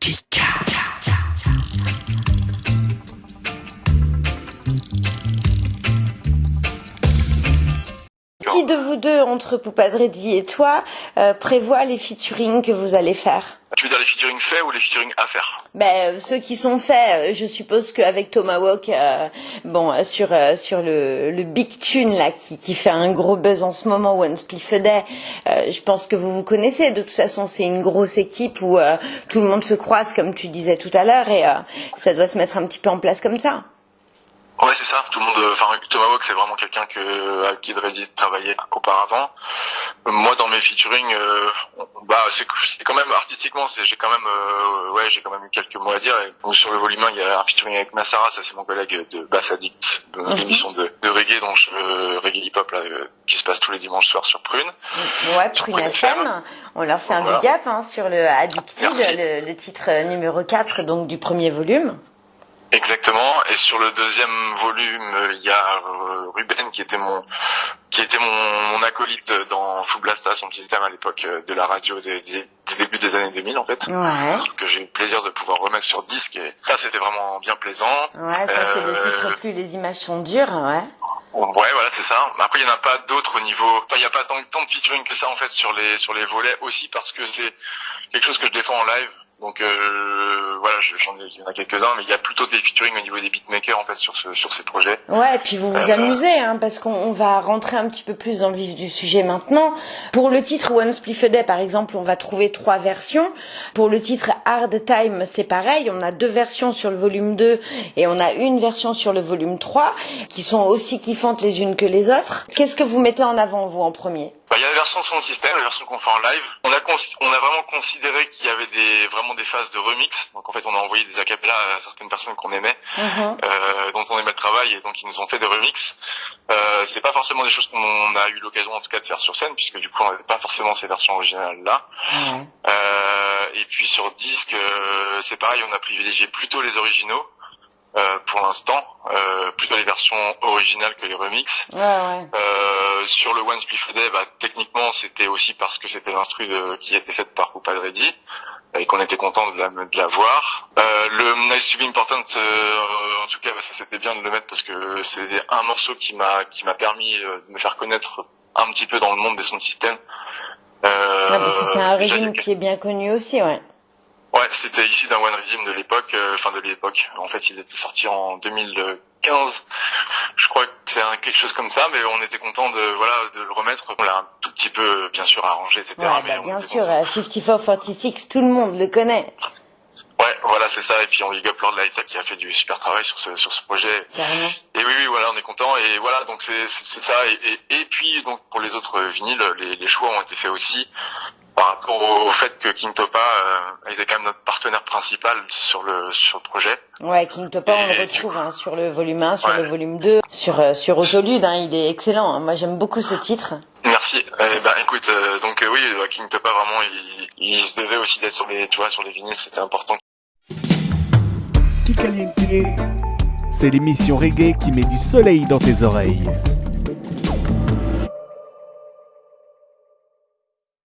Kick! Qui de vous deux, entre Poupadredi et toi, euh, prévoit les featuring que vous allez faire Tu veux dire les featuring faits ou les featuring à faire? Ben, ceux qui sont faits, euh, je suppose qu'avec Tomahawk, euh, bon, euh, sur euh, sur le, le big tune là qui, qui fait un gros buzz en ce moment, One Spliff a Day, euh, je pense que vous vous connaissez. De toute façon, c'est une grosse équipe où euh, tout le monde se croise, comme tu disais tout à l'heure, et euh, ça doit se mettre un petit peu en place comme ça. Ouais, c'est ça. Tout le monde. euh, Enfin, Tomahawk, c'est vraiment quelqu'un que à qui Dreddy travaillait auparavant. Euh, Moi, dans mes featuring, euh, bah, c'est quand même artistiquement, j'ai quand même, euh, ouais, j'ai quand même eu quelques mots à dire. Et donc, sur le volume 1, il y a un featuring avec Massara, ça c'est mon collègue de Bass Addict, de Mhm. l'émission de, de reggae, donc euh, reggae hip hop là, euh, qui se passe tous les dimanches soirs sur Prune. Ouais, Sur Prune Prune FM, FM. on leur fait un Voilà. big up hein, sur le Addicted, le, le titre euh, numéro 4 donc du premier volume. Exactement. Et sur le deuxième volume, euh, il y a euh, Ruben qui était mon qui était mon, mon acolyte dans Full Blasta, son système à l'époque euh, de la radio des, des, des débuts des années 2000 en fait, Ouais, que j'ai eu le plaisir de pouvoir remettre sur disque. Et ça, c'était vraiment bien plaisant. ouais, ça c'est le Euh, titre plus les images sont dures, ouais. Ouais, voilà, c'est ça. Après, il n'y en a pas d'autres au niveau. Enfin, il n'y a pas tant, tant de featuring que ça en fait sur les sur les volets aussi parce que c'est quelque chose que je défends en live. Donc euh, voilà, je- j'en ai, il y en a quelques-uns, mais il y a plutôt des featuring au niveau des beatmakers en fait sur ce sur ces projets. Ouais, et puis vous vous Euh, amusez, hein, parce qu'on on va rentrer un petit peu plus dans le vif du sujet maintenant. Pour le titre One Spliff a Day, par exemple, on va trouver trois versions. Pour le titre Hard Time, c'est pareil, on a deux versions sur le volume 2 et on a une version sur le volume 3, qui sont aussi kiffantes les unes que les autres. Qu'est-ce que vous mettez en avant, vous, en premier? Bah, il y a la version son système, la version qu'on fait en live. On a, cons- on a vraiment considéré qu'il y avait des, vraiment des phases de remix. Donc en fait, on a envoyé des acapellas à certaines personnes qu'on aimait, Mhm. euh, dont on aimait le travail, et donc ils nous ont fait des remix. Euh, c'est pas forcément des choses qu'on a eu l'occasion en tout cas de faire sur scène, puisque du coup on n'avait pas forcément ces versions originales là. Ouais. Euh, et puis sur disque, euh, c'est pareil, on a privilégié plutôt les originaux. Pour l'instant, euh, plutôt les versions originales que les remixes. Ouais, ouais. Euh, sur le One Spliff a Day, bah, techniquement, c'était aussi parce que c'était l'instru qui était faite par Ready et qu'on était content de la, de la voir. Euh, le Nice to be Important, euh, en tout cas, bah, ça c'était bien de le mettre parce que c'est un morceau qui m'a qui m'a permis euh, de me faire connaître un petit peu dans le monde des sons de système. Euh, Ouais, parce que c'est un régime qui est bien connu aussi, ouais. Ouais, c'était issu d'un One Rhythm de l'époque, euh, enfin de l'époque. En fait, il était sorti en 2015. Je crois que c'est quelque chose comme ça, mais on était content de voilà de le remettre. On l'a un tout petit peu, bien sûr, arrangé, etc. Ouais, mais bah, bien sûr, euh, 54-46, tout le monde le connaît, Ouais, voilà, c'est ça. Et puis on big up Lord Lighta qui a fait du super travail sur ce sur ce projet. carrément. Et oui, oui, voilà, on est content. Et voilà, donc c'est c'est c'est ça. Et, et, et puis donc pour les autres vinyles, les, les choix ont été faits aussi par rapport au, fait que King Topa euh, était quand même notre partenaire principal sur le sur le projet. Ouais, King Topa, on le Et retrouve hein, sur le volume 1, sur Ouais. le volume 2, sur, euh, sur Autolude, hein, il est excellent. hein. Moi, j'aime beaucoup ce titre. Merci. Eh ben, écoute, euh, donc euh, oui, euh, King Topa vraiment, il, il se devait aussi d'être sur les, tu vois, sur les vinyles, c'était important. Kikaliente. C'est l'émission reggae qui met du soleil dans tes oreilles.